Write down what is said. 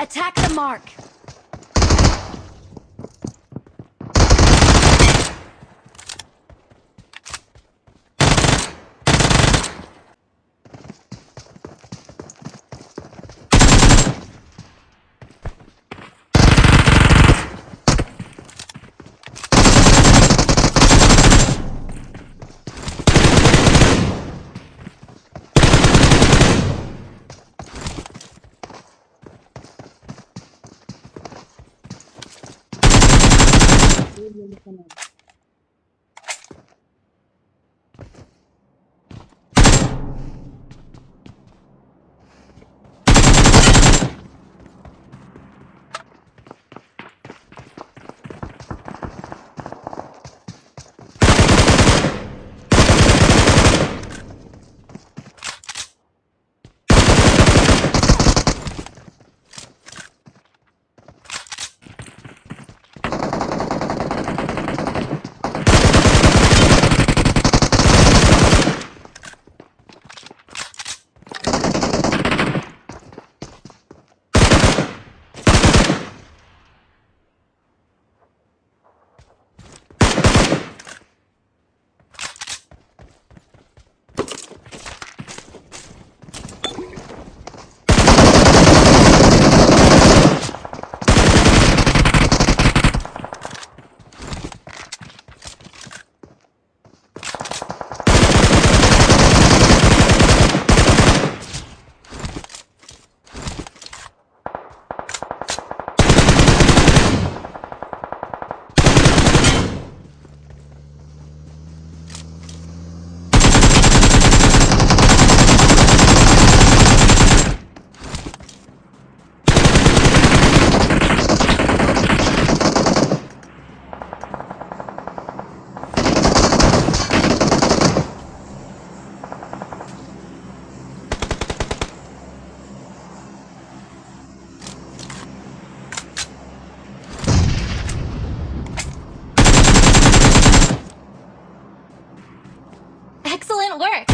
Attack the mark! Muy bien, doesn't work.